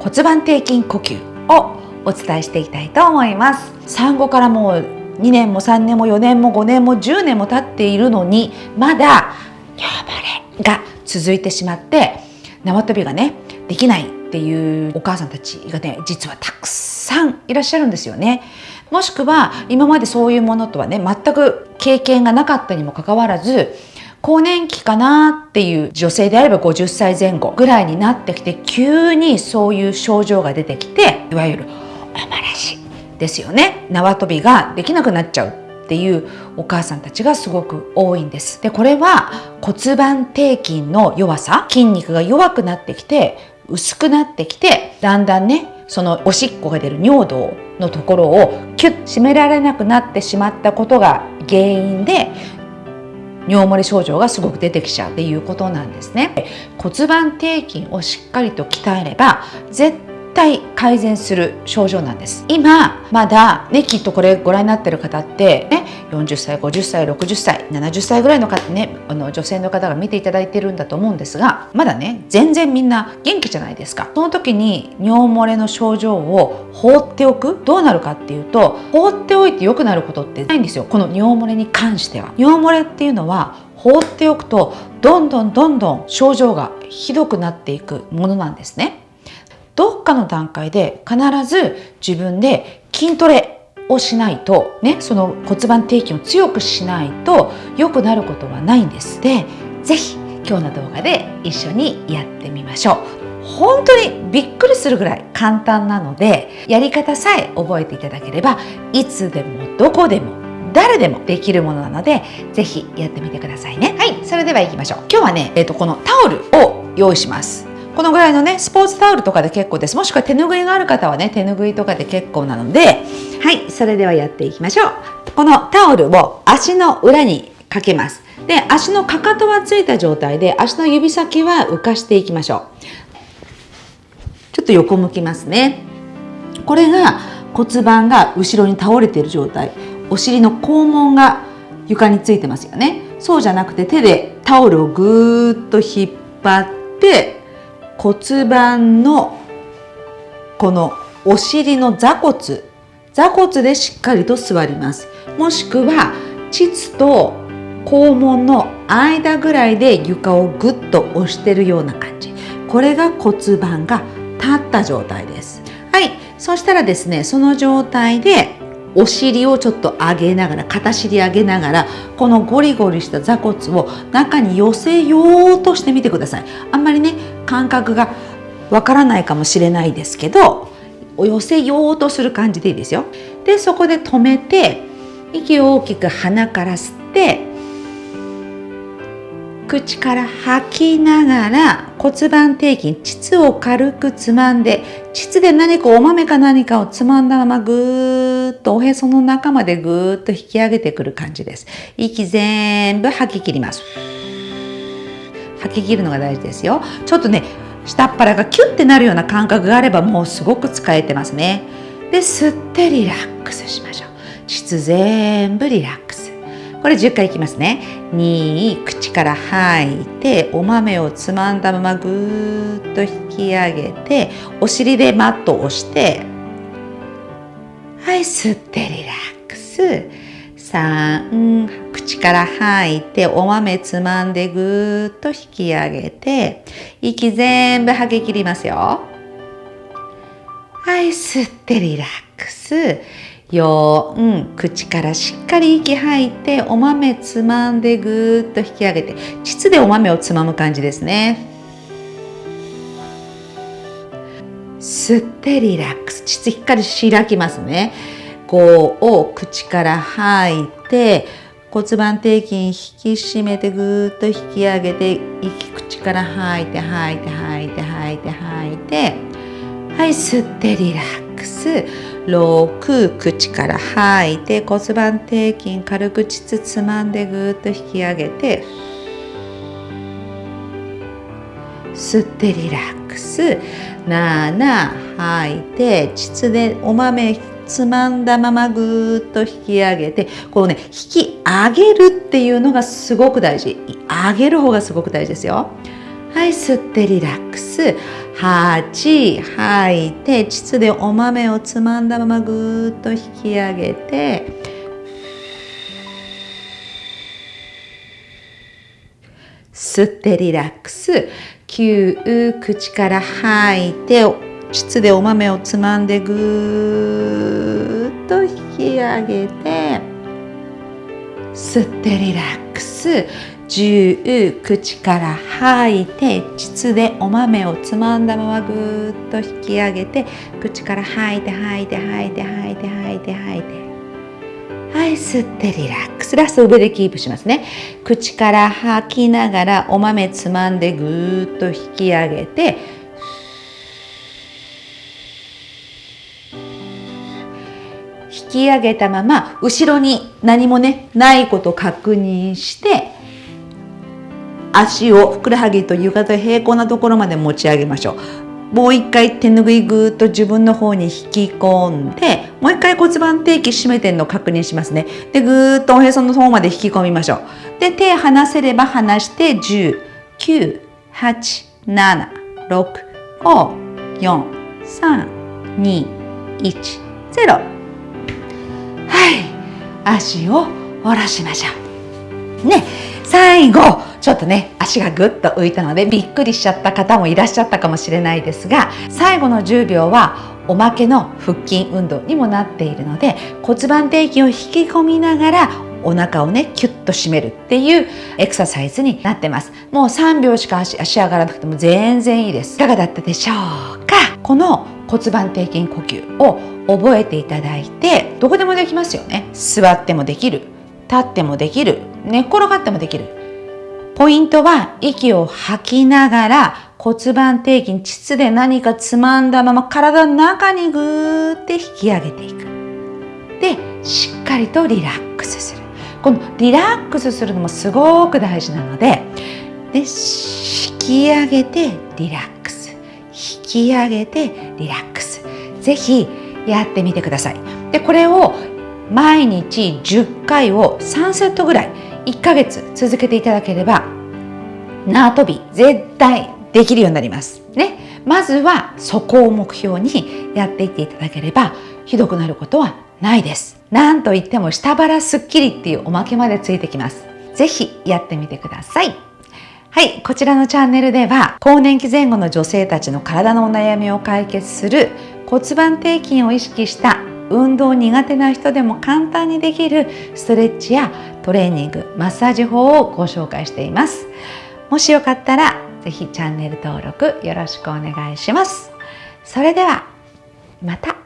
骨盤底筋呼吸をお伝えしていきたいと思います産後からもう2年も3年も4年も5年も10年も経っているのにまだ尿漏れが続いてしまって縄跳びがねできないっていうお母さんたちがね実はたくさんいらっしゃるんですよね。もしくは今までそういうものとはね全く経験がなかったにもかかわらず更年期かなっていう女性であれば50歳前後ぐらいになってきて急にそういう症状が出てきていわゆるおまらしですよね。縄跳びができなくなっちゃうっていうお母さんたちがすごく多いんです。でこれは骨盤底筋の弱さ筋肉が弱くなってきて薄くなってきてだんだんねそのおしっこが出る尿道のところをキュッ締められなくなってしまったことが原因で尿漏れ症状がすごく出てきちゃうっていうことなんですね。骨盤底筋をしっかりと鍛えれば絶対改善する症状なんです。今まだねきっとこれご覧になってる方ってね40歳50歳60歳70歳ぐらいの方ねあの女性の方が見ていただいてるんだと思うんですがまだね全然みんな元気じゃないですか。その時に尿漏れの症状を放っておく。どうなるかっていうと放っておいて良くなることってないんですよ。この尿漏れに関しては。尿漏れっていうのは放っておくとどんどんどんどん症状がひどくなっていくものなんですね。どっかの段階で必ず自分で筋トレをしないとねその骨盤底筋を強くしないと良くなることはないんです。で是非今日の動画で一緒にやってみましょう。本当にびっくりするぐらい簡単なのでやり方さえ覚えていただければいつでもどこでも誰でもできるものなのでぜひやってみてくださいね。はいそれでは行きましょう。今日はね、えーとこのタオルを用意します。このぐらいのねスポーツタオルとかで結構です。もしくは手ぬぐいがある方はね手ぬぐいとかで結構なのではいそれではやっていきましょう。このタオルを足の裏にかけます。で足のかかとはついた状態で足の指先は浮かしていきましょう。ちょっと横向きますね。これが骨盤が後ろに倒れている状態。お尻の肛門が床についてますよね。そうじゃなくて手でタオルをぐーっと引っ張って骨盤のこのお尻の座骨座骨でしっかりと座ります。もしくは膣と肛門の間ぐらいで床をぐっと押してるような感じ。これが骨盤が立った状態です。はい。そしたらですねその状態でお尻をちょっと上げながら片尻上げながらこのゴリゴリした座骨を中に寄せようとしてみてください。あんまりね感覚がわからないかもしれないですけど寄せようとする感じでいいですよ。でそこで止めて息を大きく鼻から吸って口から吐きながら骨盤底筋膣を軽くつまんで膣で何かお豆か何かをつまんだままぐーっとおへその中までぐーっと引き上げてくる感じです。息全部吐き切ります。吐き切るのが大事ですよ。ちょっとね下っ腹がキュッてなるような感覚があればもうすごく使えてますね。で吸ってリラックスしましょう。膣全部リラックス。これ10回いきますね。2口から吐いてお豆をつまんだままぐーっと引き上げてお尻でマットを押してはい吸ってリラックス。3口から吐いてお豆つまんでぐーっと引き上げて息全部吐き切りますよ。はい吸ってリラックス。4口からしっかり息吐いてお豆つまんでぐーっと引き上げて。膣でお豆をつまむ感じですね。吸ってリラックス。膣しっかり開きますね。5を口から吐いて骨盤底筋引き締めてぐーっと引き上げて息口から吐いて吐いて吐いて吐いて吐いてはい吸ってリラックス。6口から吐いて骨盤底筋軽く膣つまんでぐーっと引き上げて。吸ってリラックス。7吐いて膣でお豆つまんだままぐーっと引き上げてこうね引き上げるっていうのがすごく大事。上げる方がすごく大事ですよ。はい吸ってリラックス。8吐いて膣でお豆をつまんだままぐーっと引き上げて吸ってリラックス。9口から吐いて膣でお豆をつまんでぐーっと引き上げて吸ってリラックス。10口から吐いて膣でお豆をつまんだままぐーっと引き上げて口から吐いて吐いて吐いて吐いて吐いて吐いて。はい吸ってリラックス。ラスト上でキープしますね。口から吐きながらお豆つまんでぐーっと引き上げてき上げたまま後ろに何もねないこと確認して足をふくらはぎと床と平行なところまで持ち上げましょう。もう一回手拭いぐーっと自分の方に引き込んでもう一回骨盤底筋締めてるのを確認しますね。でぐーっとおへその方まで引き込みましょう。で手離せれば離して10 9 8 7 6 5 4 3 2 1 0足を下ろしましょう。ね最後ちょっとね足がぐっと浮いたのでびっくりしちゃった方もいらっしゃったかもしれないですが最後の10秒はおまけの腹筋運動にもなっているので骨盤底筋を引き込みながらお腹をねキュッと締めるっていうエクササイズになってます。もう3秒しか足上がらなくても全然いいです。いかがだったでしょうか？この骨盤底筋呼吸を覚えていただいてどこでもできますよね座ってもできる立ってもできる寝っ転がってもできるポイントは息を吐きながら骨盤底筋、膣で何かつまんだまま体の中にぐーって引き上げていく。で、しっかりとリラックスする。このリラックスするのもすごく大事なので、で、引き上げてリラックス。引き上げてリラックス。ぜひやってみてください。で、これを毎日10回を3セットぐらい1ヶ月続けていただければ縄跳び絶対できるようになります。ね。まずはそこを目標にやっていっていただければひどくなることはないです。なんといっても下腹スッキリっていうおまけまでついてきます。ぜひやってみてください。はい、こちらのチャンネルでは更年期前後の女性たちの体のお悩みを解決する骨盤底筋を意識した運動苦手な人でも簡単にできるストレッチやトレーニング、マッサージ法をご紹介しています。もしよかったらぜひチャンネル登録よろしくお願いします。それではまた